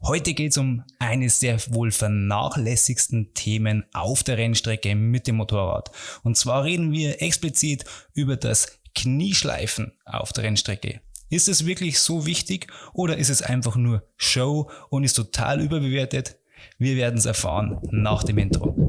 Heute geht es um eines der wohl vernachlässigsten Themen auf der Rennstrecke mit dem Motorrad. Und zwar reden wir explizit über das Knieschleifen auf der Rennstrecke. Ist es wirklich so wichtig oder ist es einfach nur Show und ist total überbewertet? Wir werden es erfahren nach dem Intro.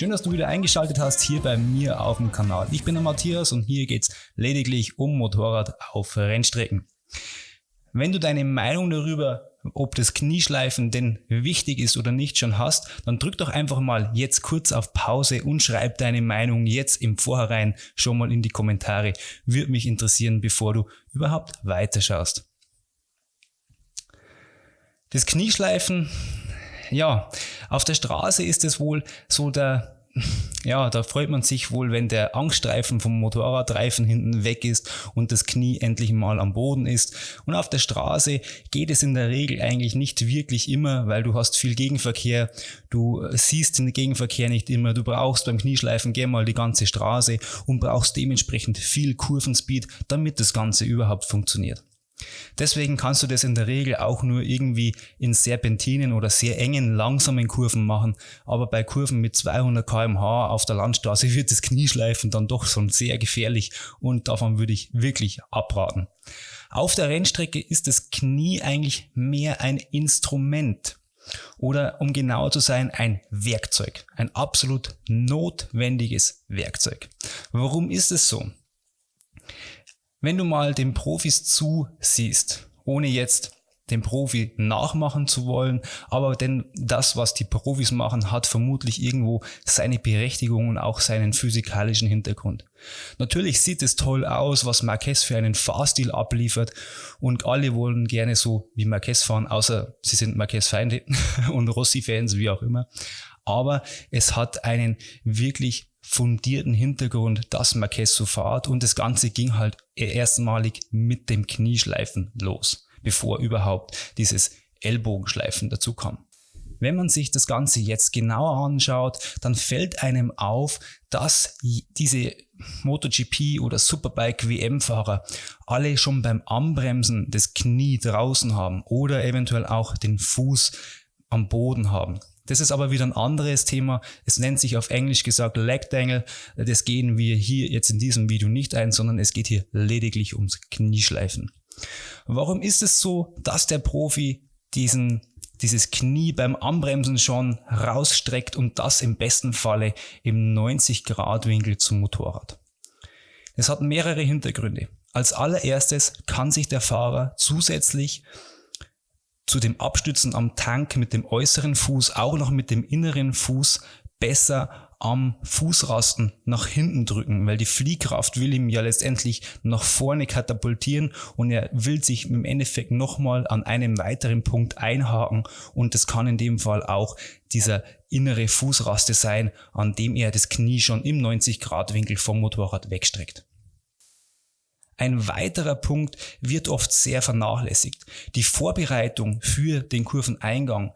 Schön, dass du wieder eingeschaltet hast hier bei mir auf dem Kanal. Ich bin der Matthias und hier geht es lediglich um Motorrad auf Rennstrecken. Wenn du deine Meinung darüber, ob das Knieschleifen denn wichtig ist oder nicht schon hast, dann drück doch einfach mal jetzt kurz auf Pause und schreib deine Meinung jetzt im Vorhinein schon mal in die Kommentare. Würde mich interessieren, bevor du überhaupt weiterschaust. Das Knieschleifen ja, auf der Straße ist es wohl so der ja, da freut man sich wohl, wenn der Angststreifen vom Motorradreifen hinten weg ist und das Knie endlich mal am Boden ist. Und auf der Straße geht es in der Regel eigentlich nicht wirklich immer, weil du hast viel Gegenverkehr, du siehst den Gegenverkehr nicht immer, du brauchst beim Knieschleifen gerne mal die ganze Straße und brauchst dementsprechend viel Kurvenspeed, damit das Ganze überhaupt funktioniert. Deswegen kannst du das in der Regel auch nur irgendwie in Serpentinen oder sehr engen, langsamen Kurven machen. Aber bei Kurven mit 200 kmh auf der Landstraße wird das Knieschleifen dann doch schon sehr gefährlich und davon würde ich wirklich abraten. Auf der Rennstrecke ist das Knie eigentlich mehr ein Instrument oder um genauer zu sein, ein Werkzeug. Ein absolut notwendiges Werkzeug. Warum ist es so? Wenn du mal den Profis zusiehst, ohne jetzt den Profi nachmachen zu wollen, aber denn das, was die Profis machen, hat vermutlich irgendwo seine Berechtigung und auch seinen physikalischen Hintergrund. Natürlich sieht es toll aus, was Marquez für einen Fahrstil abliefert und alle wollen gerne so wie Marquez fahren, außer sie sind Marquez-Feinde und Rossi-Fans, wie auch immer. Aber es hat einen wirklich fundierten Hintergrund, dass Marquez so fahrt und das Ganze ging halt erstmalig mit dem Knieschleifen los, bevor überhaupt dieses Ellbogenschleifen dazu kam. Wenn man sich das Ganze jetzt genauer anschaut, dann fällt einem auf, dass diese MotoGP oder Superbike WM-Fahrer alle schon beim Anbremsen das Knie draußen haben oder eventuell auch den Fuß am Boden haben. Das ist aber wieder ein anderes Thema. Es nennt sich auf Englisch gesagt Leg Dangle. Das gehen wir hier jetzt in diesem Video nicht ein, sondern es geht hier lediglich ums Knieschleifen. Warum ist es so, dass der Profi diesen dieses Knie beim Anbremsen schon rausstreckt und das im besten Falle im 90 Grad Winkel zum Motorrad. Es hat mehrere Hintergründe. Als allererstes kann sich der Fahrer zusätzlich zu dem Abstützen am Tank mit dem äußeren Fuß auch noch mit dem inneren Fuß besser am Fußrasten nach hinten drücken, weil die Fliehkraft will ihm ja letztendlich nach vorne katapultieren und er will sich im Endeffekt nochmal an einem weiteren Punkt einhaken und das kann in dem Fall auch dieser innere Fußraste sein, an dem er das Knie schon im 90 Grad Winkel vom Motorrad wegstreckt. Ein weiterer Punkt wird oft sehr vernachlässigt. Die Vorbereitung für den Kurveneingang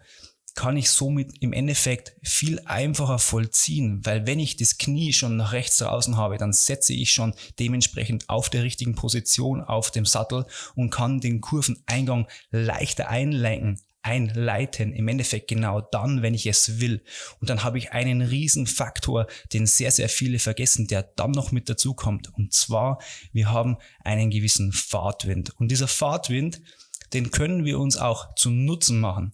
kann ich somit im Endeffekt viel einfacher vollziehen, weil wenn ich das Knie schon nach rechts draußen habe, dann setze ich schon dementsprechend auf der richtigen Position auf dem Sattel und kann den Kurveneingang leichter einlenken, einleiten. Im Endeffekt genau dann, wenn ich es will. Und dann habe ich einen riesen Faktor, den sehr, sehr viele vergessen, der dann noch mit dazu kommt. Und zwar, wir haben einen gewissen Fahrtwind. Und dieser Fahrtwind, den können wir uns auch zu Nutzen machen.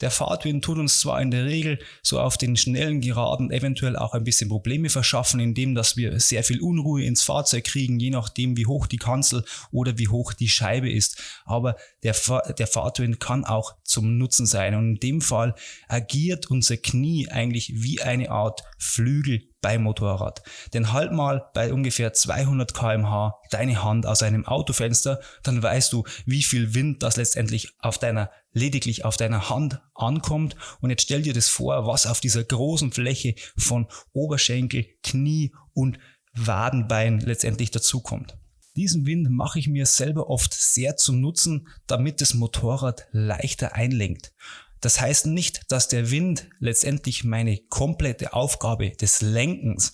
Der Fahrtwind tut uns zwar in der Regel so auf den schnellen Geraden eventuell auch ein bisschen Probleme verschaffen, indem dass wir sehr viel Unruhe ins Fahrzeug kriegen, je nachdem wie hoch die Kanzel oder wie hoch die Scheibe ist. Aber der, der Fahrtwind kann auch zum Nutzen sein und in dem Fall agiert unser Knie eigentlich wie eine Art Flügel beim Motorrad. Denn halt mal bei ungefähr 200 kmh deine Hand aus einem Autofenster, dann weißt du, wie viel Wind das letztendlich auf deiner lediglich auf deiner Hand ankommt. Und jetzt stell dir das vor, was auf dieser großen Fläche von Oberschenkel, Knie und Wadenbein letztendlich dazukommt. Diesen Wind mache ich mir selber oft sehr zum Nutzen, damit das Motorrad leichter einlenkt. Das heißt nicht, dass der Wind letztendlich meine komplette Aufgabe des Lenkens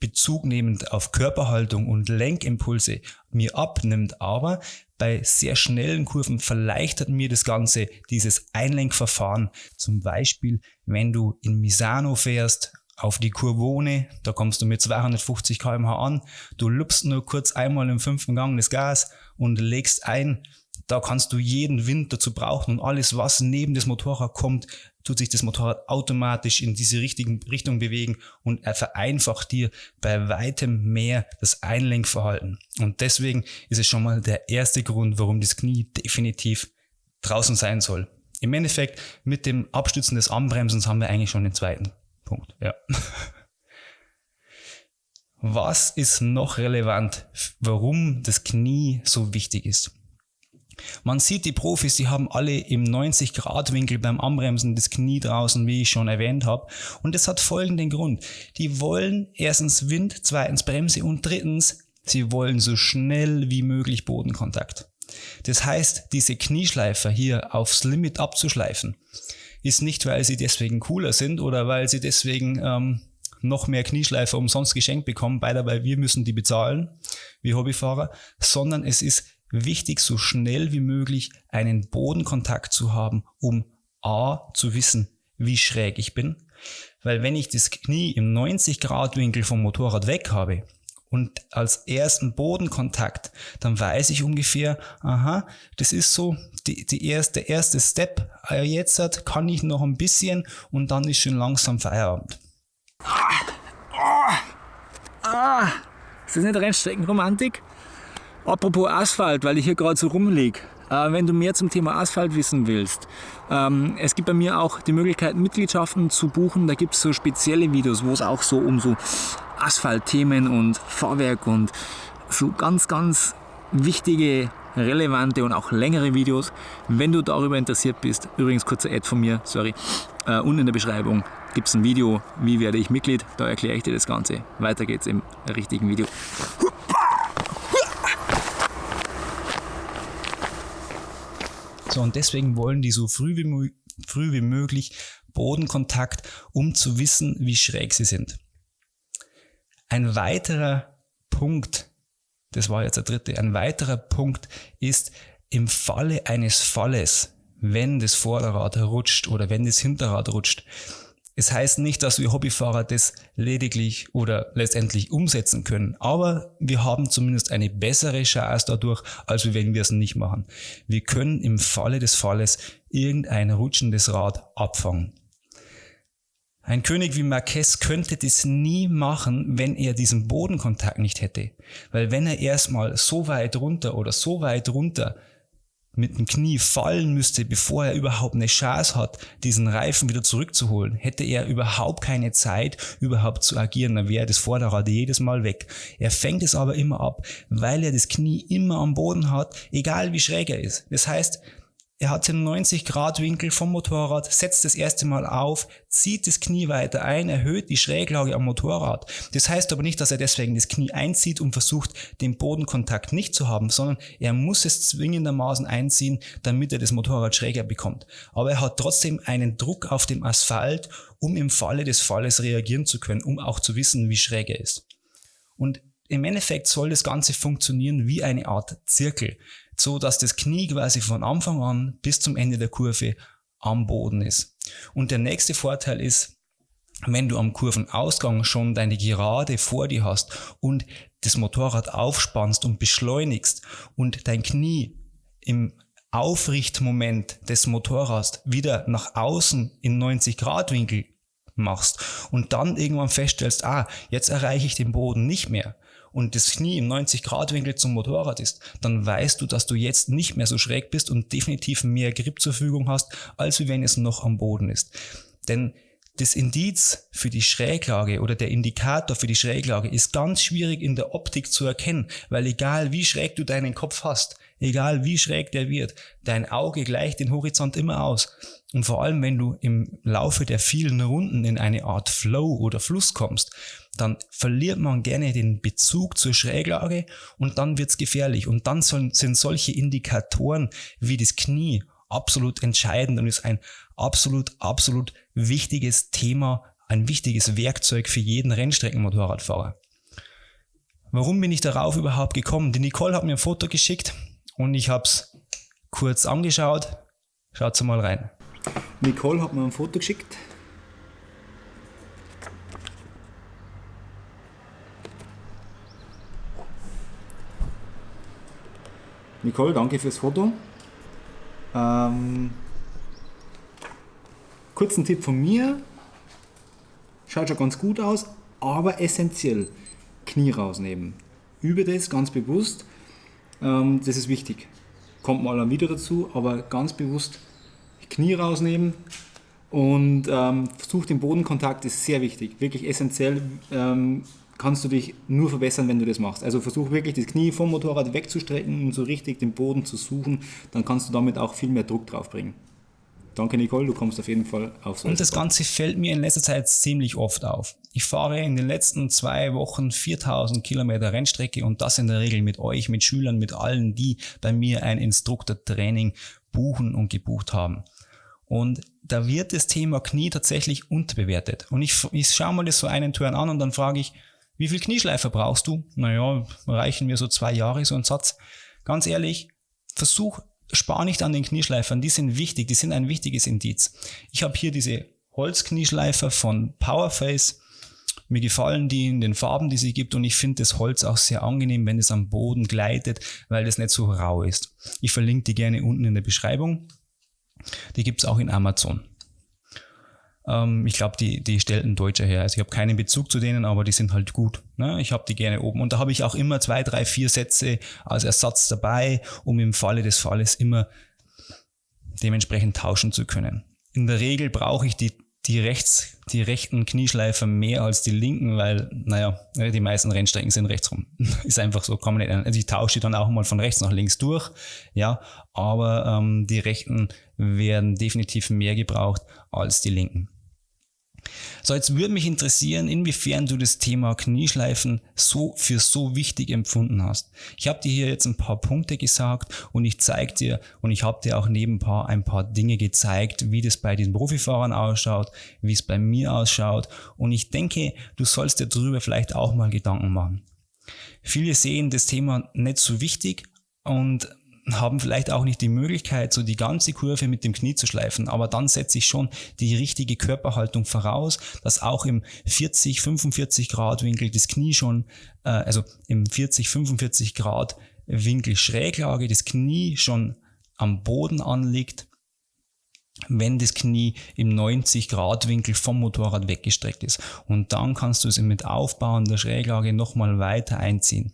Bezug nehmend auf Körperhaltung und Lenkimpulse mir abnimmt, aber bei sehr schnellen Kurven verleichtert mir das Ganze dieses Einlenkverfahren. Zum Beispiel, wenn du in Misano fährst, auf die Kurvone, da kommst du mit 250 km/h an, du lupst nur kurz einmal im fünften Gang das Gas und legst ein, da kannst du jeden Wind dazu brauchen und alles, was neben das Motorrad kommt, tut sich das Motorrad automatisch in diese richtigen Richtung bewegen und er vereinfacht dir bei weitem mehr das Einlenkverhalten. Und deswegen ist es schon mal der erste Grund, warum das Knie definitiv draußen sein soll. Im Endeffekt mit dem Abstützen des Anbremsens haben wir eigentlich schon den zweiten Punkt. Ja. Was ist noch relevant, warum das Knie so wichtig ist? Man sieht die Profis, die haben alle im 90 Grad Winkel beim Anbremsen das Knie draußen, wie ich schon erwähnt habe. Und das hat folgenden Grund. Die wollen erstens Wind, zweitens Bremse und drittens, sie wollen so schnell wie möglich Bodenkontakt. Das heißt, diese Knieschleifer hier aufs Limit abzuschleifen, ist nicht, weil sie deswegen cooler sind oder weil sie deswegen ähm, noch mehr Knieschleifer umsonst geschenkt bekommen, weil wir müssen die bezahlen, wie Hobbyfahrer, sondern es ist wichtig, so schnell wie möglich einen Bodenkontakt zu haben, um A zu wissen, wie schräg ich bin. Weil wenn ich das Knie im 90 Grad Winkel vom Motorrad weg habe und als ersten Bodenkontakt, dann weiß ich ungefähr, aha, das ist so die, die erste, der erste Step. Äh, jetzt kann ich noch ein bisschen und dann ist schon langsam Feierabend. Ah, ah, ah. Ist das nicht Rennstreckenromantik? Apropos Asphalt, weil ich hier gerade so rumliege. Äh, wenn du mehr zum Thema Asphalt wissen willst, ähm, es gibt bei mir auch die Möglichkeit, Mitgliedschaften zu buchen. Da gibt es so spezielle Videos, wo es auch so um so Asphaltthemen und Fahrwerk und so ganz, ganz wichtige, relevante und auch längere Videos. Wenn du darüber interessiert bist, übrigens kurzer Ad von mir, sorry, äh, unten in der Beschreibung gibt es ein Video, wie werde ich Mitglied, da erkläre ich dir das Ganze. Weiter geht's im richtigen Video. So, und deswegen wollen die so früh wie, früh wie möglich Bodenkontakt, um zu wissen, wie schräg sie sind. Ein weiterer Punkt, das war jetzt der dritte, ein weiterer Punkt ist im Falle eines Falles, wenn das Vorderrad rutscht oder wenn das Hinterrad rutscht, es heißt nicht, dass wir Hobbyfahrer das lediglich oder letztendlich umsetzen können, aber wir haben zumindest eine bessere Chance dadurch, als wenn wir es nicht machen. Wir können im Falle des Falles irgendein rutschendes Rad abfangen. Ein König wie Marquez könnte das nie machen, wenn er diesen Bodenkontakt nicht hätte. Weil wenn er erstmal so weit runter oder so weit runter mit dem Knie fallen müsste, bevor er überhaupt eine Chance hat, diesen Reifen wieder zurückzuholen, hätte er überhaupt keine Zeit, überhaupt zu agieren, dann wäre das Vorderrad jedes Mal weg. Er fängt es aber immer ab, weil er das Knie immer am Boden hat, egal wie schräg er ist. Das heißt, er hat den 90 Grad Winkel vom Motorrad, setzt das erste Mal auf, zieht das Knie weiter ein, erhöht die Schräglage am Motorrad. Das heißt aber nicht, dass er deswegen das Knie einzieht und versucht, den Bodenkontakt nicht zu haben, sondern er muss es zwingendermaßen einziehen, damit er das Motorrad schräger bekommt. Aber er hat trotzdem einen Druck auf dem Asphalt, um im Falle des Falles reagieren zu können, um auch zu wissen, wie schräg er ist. Und im Endeffekt soll das Ganze funktionieren wie eine Art Zirkel so dass das Knie quasi von Anfang an bis zum Ende der Kurve am Boden ist. Und der nächste Vorteil ist, wenn du am Kurvenausgang schon deine Gerade vor dir hast und das Motorrad aufspannst und beschleunigst und dein Knie im Aufrichtmoment des Motorrads wieder nach außen in 90 Grad Winkel machst und dann irgendwann feststellst, ah, jetzt erreiche ich den Boden nicht mehr, und das Knie im 90 Grad Winkel zum Motorrad ist, dann weißt du, dass du jetzt nicht mehr so schräg bist und definitiv mehr Grip zur Verfügung hast, als wenn es noch am Boden ist. Denn das Indiz für die Schräglage oder der Indikator für die Schräglage ist ganz schwierig in der Optik zu erkennen, weil egal wie schräg du deinen Kopf hast, egal wie schräg der wird, dein Auge gleicht den Horizont immer aus. Und vor allem, wenn du im Laufe der vielen Runden in eine Art Flow oder Fluss kommst, dann verliert man gerne den Bezug zur Schräglage und dann wird's gefährlich. Und dann sind solche Indikatoren wie das Knie absolut entscheidend und ist ein absolut, absolut wichtiges Thema, ein wichtiges Werkzeug für jeden Rennstreckenmotorradfahrer. Warum bin ich darauf überhaupt gekommen? Die Nicole hat mir ein Foto geschickt und ich habe es kurz angeschaut. Schaut mal rein. Nicole hat mir ein Foto geschickt. Nicole, danke fürs Foto. Ähm, kurzen Tipp von mir. Schaut schon ganz gut aus, aber essentiell. Knie rausnehmen. Übe das ganz bewusst. Ähm, das ist wichtig. Kommt mal wieder dazu, aber ganz bewusst Knie rausnehmen und ähm, versuch den Bodenkontakt, ist sehr wichtig, wirklich essentiell. Ähm, kannst du dich nur verbessern, wenn du das machst. Also versuch wirklich das Knie vom Motorrad wegzustrecken und so richtig den Boden zu suchen, dann kannst du damit auch viel mehr Druck drauf bringen. Danke Nicole, du kommst auf jeden Fall auf so Und das Ganze fällt mir in letzter Zeit ziemlich oft auf. Ich fahre in den letzten zwei Wochen 4000 Kilometer Rennstrecke und das in der Regel mit euch, mit Schülern, mit allen, die bei mir ein Instruktortraining buchen und gebucht haben. Und da wird das Thema Knie tatsächlich unterbewertet. Und ich, ich schaue mal das so einen Turn an und dann frage ich, wie viel Knieschleifer brauchst du? Naja, reichen mir so zwei Jahre, so ein Satz. Ganz ehrlich, versuch, spar nicht an den Knieschleifern, die sind wichtig, die sind ein wichtiges Indiz. Ich habe hier diese Holzknieschleifer von Powerface. Mir gefallen die in den Farben, die sie gibt und ich finde das Holz auch sehr angenehm, wenn es am Boden gleitet, weil das nicht so rau ist. Ich verlinke die gerne unten in der Beschreibung. Die gibt es auch in Amazon. Ähm, ich glaube, die, die stellt ein Deutscher her. Also ich habe keinen Bezug zu denen, aber die sind halt gut. Ne? Ich habe die gerne oben. Und da habe ich auch immer zwei, drei, vier Sätze als Ersatz dabei, um im Falle des Falles immer dementsprechend tauschen zu können. In der Regel brauche ich die, die, rechts, die rechten Knieschleifer mehr als die linken, weil, naja, die meisten Rennstrecken sind rechtsrum. Ist einfach so, kann man nicht. Also ich tausche dann auch mal von rechts nach links durch, ja, aber ähm, die rechten werden definitiv mehr gebraucht als die linken. So, jetzt würde mich interessieren, inwiefern du das Thema Knieschleifen so für so wichtig empfunden hast. Ich habe dir hier jetzt ein paar Punkte gesagt und ich zeige dir und ich habe dir auch neben ein paar, ein paar Dinge gezeigt, wie das bei den Profifahrern ausschaut, wie es bei mir ausschaut und ich denke, du sollst dir darüber vielleicht auch mal Gedanken machen. Viele sehen das Thema nicht so wichtig und haben vielleicht auch nicht die Möglichkeit, so die ganze Kurve mit dem Knie zu schleifen, aber dann setze ich schon die richtige Körperhaltung voraus, dass auch im 40, 45 Grad Winkel das Knie schon, äh, also im 40, 45 Grad Winkel Schräglage das Knie schon am Boden anliegt, wenn das Knie im 90 Grad Winkel vom Motorrad weggestreckt ist. Und dann kannst du es mit Aufbauen der Schräglage nochmal weiter einziehen.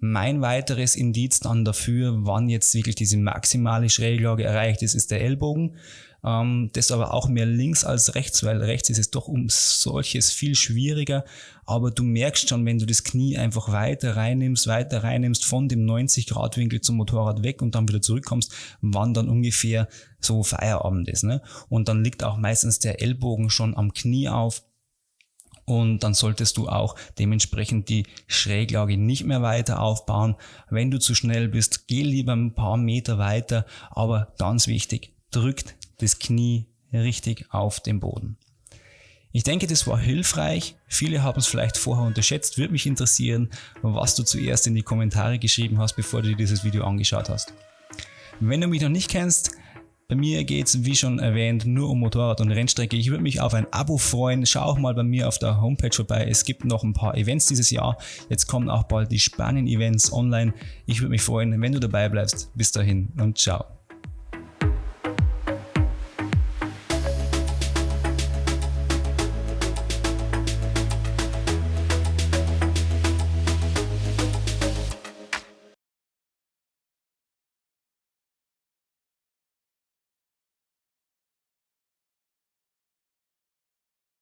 Mein weiteres Indiz dann dafür, wann jetzt wirklich diese maximale Schräglage erreicht ist, ist der Ellbogen. Ähm, das aber auch mehr links als rechts, weil rechts ist es doch um solches viel schwieriger. Aber du merkst schon, wenn du das Knie einfach weiter reinnimmst, weiter reinnimmst, von dem 90 Grad Winkel zum Motorrad weg und dann wieder zurückkommst, wann dann ungefähr so Feierabend ist. Ne? Und dann liegt auch meistens der Ellbogen schon am Knie auf und dann solltest du auch dementsprechend die Schräglage nicht mehr weiter aufbauen. Wenn du zu schnell bist, geh lieber ein paar Meter weiter, aber ganz wichtig, drückt das Knie richtig auf den Boden. Ich denke, das war hilfreich. Viele haben es vielleicht vorher unterschätzt. Würde mich interessieren, was du zuerst in die Kommentare geschrieben hast, bevor du dir dieses Video angeschaut hast. Wenn du mich noch nicht kennst, bei mir geht es, wie schon erwähnt, nur um Motorrad und Rennstrecke. Ich würde mich auf ein Abo freuen. Schau auch mal bei mir auf der Homepage vorbei. Es gibt noch ein paar Events dieses Jahr. Jetzt kommen auch bald die Spanien-Events online. Ich würde mich freuen, wenn du dabei bleibst. Bis dahin und ciao.